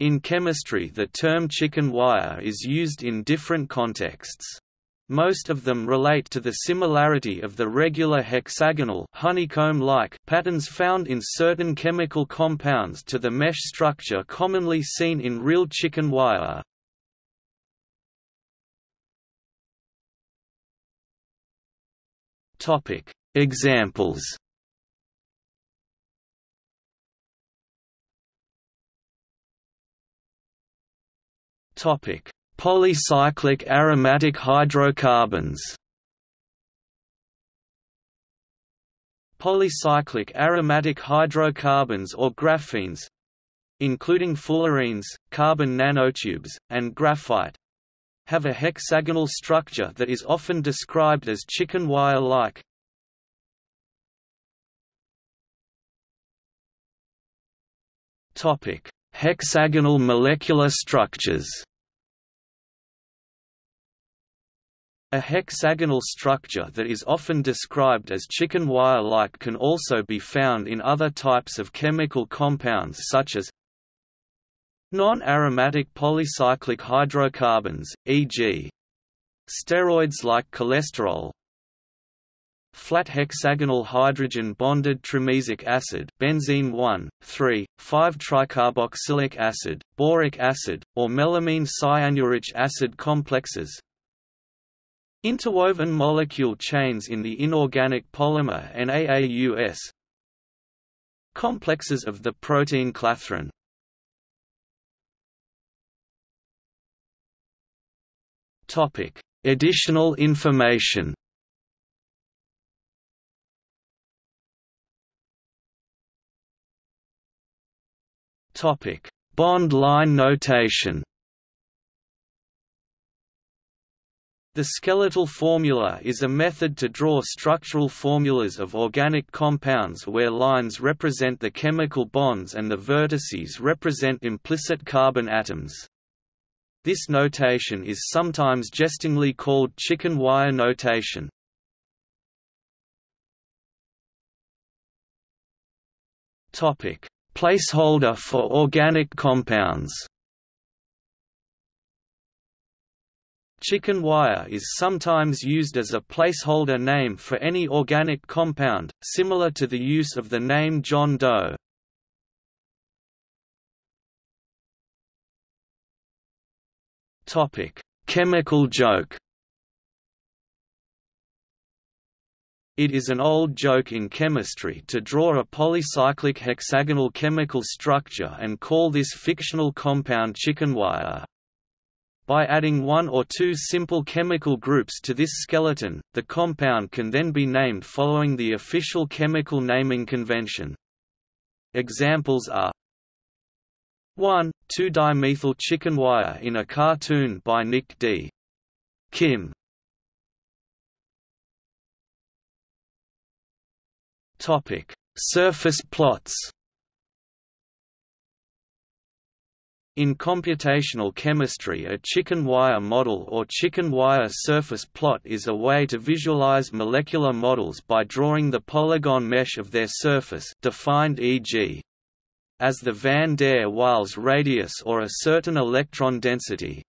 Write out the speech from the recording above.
In chemistry the term chicken wire is used in different contexts. Most of them relate to the similarity of the regular hexagonal honeycomb-like patterns found in certain chemical compounds to the mesh structure commonly seen in real chicken wire. Examples. Topic: Polycyclic aromatic hydrocarbons Polycyclic aromatic hydrocarbons or graphenes including fullerenes, carbon nanotubes, and graphite have a hexagonal structure that is often described as chicken wire-like. Topic: Hexagonal molecular structures A hexagonal structure that is often described as chicken wire-like can also be found in other types of chemical compounds such as non-aromatic polycyclic hydrocarbons, e.g. steroids like cholesterol, flat hexagonal hydrogen bonded trimesic acid benzene 1 3 5 tricarboxylic acid boric acid or melamine cyanuric acid complexes Interwoven molecule chains in the inorganic polymer NAAUS Complexes of the protein clathrin Topic: Additional information. Topic: Bond line notation. The skeletal formula is a method to draw structural formulas of organic compounds where lines represent the chemical bonds and the vertices represent implicit carbon atoms. This notation is sometimes jestingly called chicken wire notation. Placeholder for organic compounds Chicken wire is sometimes used as a placeholder name for any organic compound, similar to the use of the name John Doe. Chemical joke It is an old joke in chemistry to draw a polycyclic hexagonal chemical structure and call this fictional compound chicken wire. By adding one or two simple chemical groups to this skeleton, the compound can then be named following the official chemical naming convention. Examples are 1, 2-dimethyl chicken wire in a cartoon by Nick D. Kim. Surface plots In computational chemistry a chicken wire model or chicken wire surface plot is a way to visualize molecular models by drawing the polygon mesh of their surface defined e.g. as the van der Waals radius or a certain electron density.